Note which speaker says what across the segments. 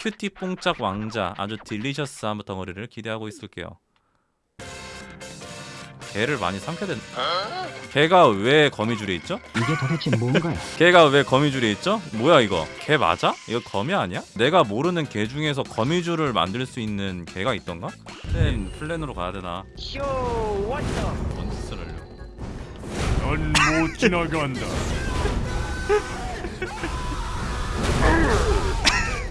Speaker 1: cutie 뽕짝 왕자 아주 delicious한 덩어리를 기대하고 있을게요. 개를 많이 삼켜야 된. 개가 왜 거미줄에 있죠?
Speaker 2: 이게 도대체 뭔가요?
Speaker 1: 개가 왜 거미줄에 있죠? 뭐야 이거? 개 맞아? 이거 거미 아니야? 내가 모르는 개 중에서 거미줄을 만들 수 있는 개가 있던가? 플랜 플랜으로 가야 되나? 뭔 짓을 하려고?
Speaker 3: 넌못 지나간다.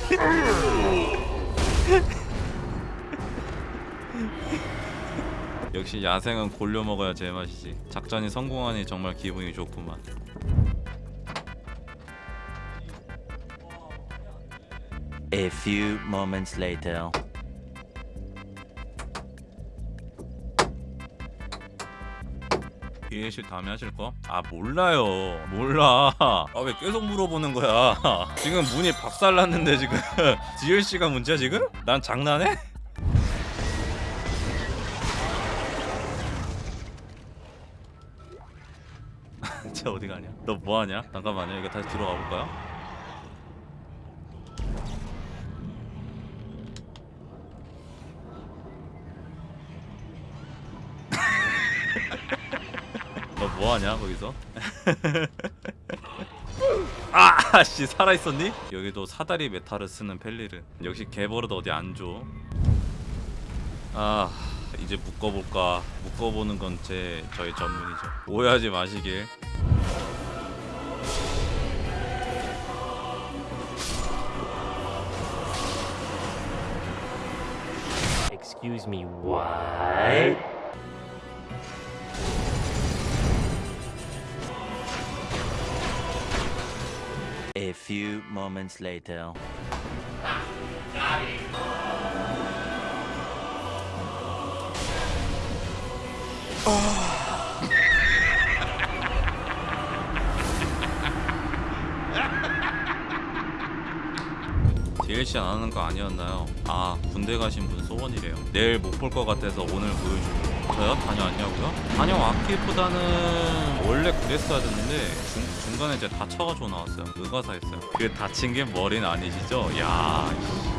Speaker 1: 역시 야생은 골려 먹어야 제맛이지. 작전이 성공하니 정말 기분이 좋구만.
Speaker 4: A few moments later.
Speaker 1: 비행실 다음에 하실 거? 아 몰라요 몰라 아 왜 계속 물어보는 거야 지금 문이 박살났는데 지금 DLC가 문제야 지금? 난 장난해? 쟤 어디 가냐? 너 뭐하냐? 잠깐만요 이거 다시 뒤로 가볼까요? 너 뭐하냐 거기서? 아 씨 살아있었니? 여기도 사다리 meta를 쓰는 펠리르 역시 개버릇 어디 안 줘. 아 이제 묶어볼까 묶어보는 건 제 저의 전문이죠. 오해하지 마시길.
Speaker 5: Excuse me, what?
Speaker 4: A few moments later.
Speaker 1: DLC 안 하는 거 아니었나요? 아 군대 가신 분 소원이래요. 내일 못 볼 것 같아서 오늘 보여주고. 저요? 다녀왔냐고요? 다녀왔기보다는 원래 그랬어야 됐는데 중, 중간에 이제 다쳐가지고 나왔어요. 의가사했어요. 그 다친 게 머리는 아니시죠? 야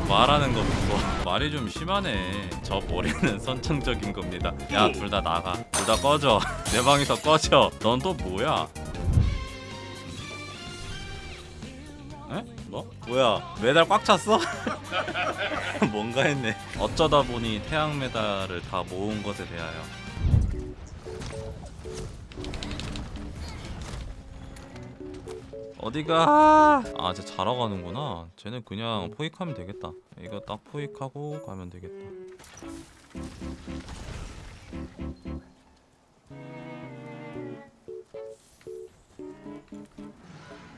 Speaker 1: 말하는 거 보고 말이 좀 심하네. 저 머리는 선천적인 겁니다. 야 둘 다 나가. 둘 다 꺼져. 내 방에서 꺼져. 넌 또 뭐야? 뭐? 뭐야 메달 꽉 찼어? 뭔가 했네. 어쩌다 보니 태양 메달을 다 모은 것에 대하여. 어디가? 아쟤 자러 가는구나. 쟤는 그냥 포획하면 되겠다. 이거 딱 포획하고 가면 되겠다.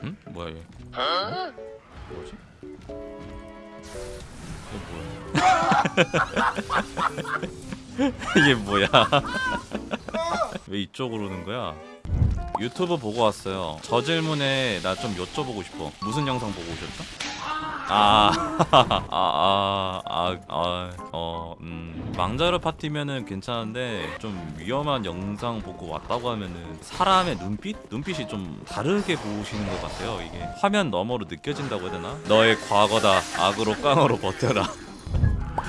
Speaker 1: 응? 뭐야 얘? 뭐 이게 뭐야? 왜 이쪽으로 오는 거야? 유튜브 보고 왔어요. 저 질문에 나 좀 여쭤보고 싶어. 무슨 영상 보고 오셨죠? 아, 아, 아, 아, 아, 어, 음, 망자르 파티면은 괜찮은데 좀 위험한 영상 보고 왔다고 하면은 사람의 눈빛? 눈빛이 좀 다르게 보시는 것 같아요. 이게 화면 너머로 느껴진다고 해야 되나? 너의 과거다. 악으로 깡으로 버텨라.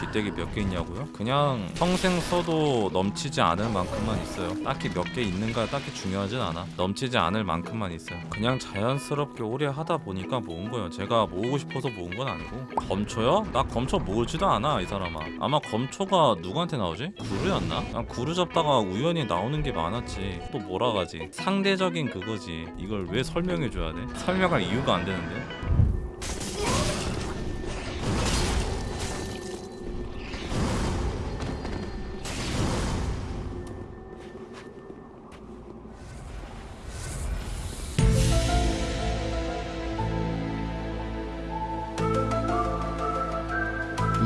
Speaker 1: 뒷대기 몇 개 있냐고요? 그냥 평생 써도 넘치지 않을 만큼만 있어요. 딱히 몇 개 있는가 딱히 중요하진 않아. 넘치지 않을 만큼만 있어요. 그냥 자연스럽게 오래 하다 보니까 모은 거예요. 제가 모으고 싶어서 모은 건 아니고. 검초요? 나 검초 모으지도 않아 이 사람아. 아마 검초가 누구한테 나오지? 구루였나? 난 구루 잡다가 우연히 나오는 게 많았지. 또 몰아가지. 상대적인 그거지. 이걸 왜 설명해 줘야 돼? 설명할 이유가 안 되는데.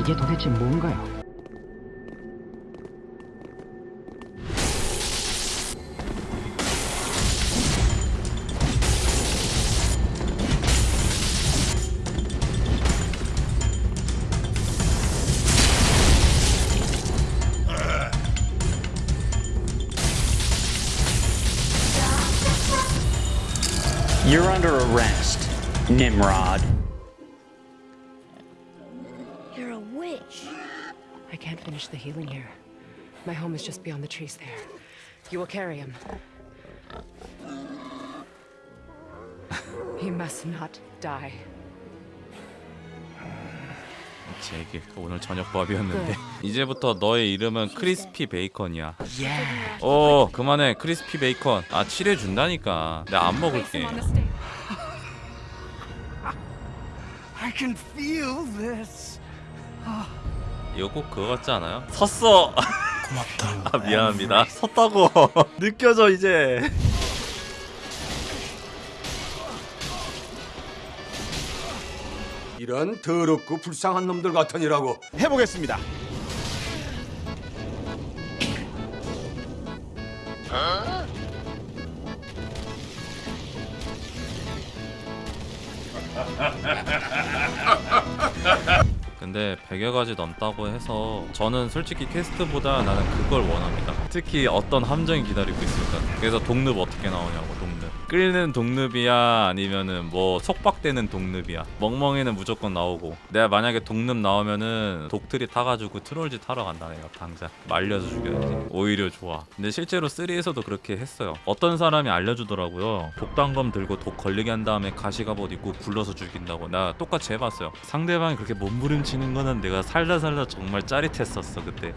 Speaker 2: 이게 도대체 뭔가요?
Speaker 6: You're under arrest, Nimrod.
Speaker 7: I can't finish the healing here. My home is just beyond the trees there. You will carry him. he must not die.
Speaker 1: 제길 오늘 저녁 밥이었는데 이제부터 너의 이름은 크리스피 베이컨이야. 오 그만해 크리스피 베이컨. 아 칠해 준다니까. 내가 안 먹을게.
Speaker 3: I can feel this.
Speaker 1: 이거 꼭 그거 같지 않아요? 섰어. 고맙다. 아 미안합니다. 섰다고 느껴져 이제.
Speaker 8: 이런 더럽고 불쌍한 놈들 같으니라고
Speaker 9: 해보겠습니다.
Speaker 1: 근데 100여 가지 넘다고 해서 저는 솔직히 퀘스트보다 나는 그걸 원합니다. 특히 어떤 함정이 기다리고 있을까. 그래서 독늪 어떻게 나오냐고. 끓는 독늪이야 아니면은 뭐 속박되는 독늪이야. 멍멍이는 무조건 나오고 내가 만약에 독늪 나오면은 독들이 타가지고 트롤짓 하러 간다 내가 당장 말려서 죽여야지. 오히려 좋아. 근데 실제로 3에서도 그렇게 했어요. 어떤 사람이 알려주더라고요. 독단검 들고 독 걸리게 한 다음에 가시갑옷 입고 굴러서 죽인다고. 나 똑같이 해봤어요. 상대방이 그렇게 몸부림치는 거는 내가 살다 살다 정말 짜릿했었어 그때.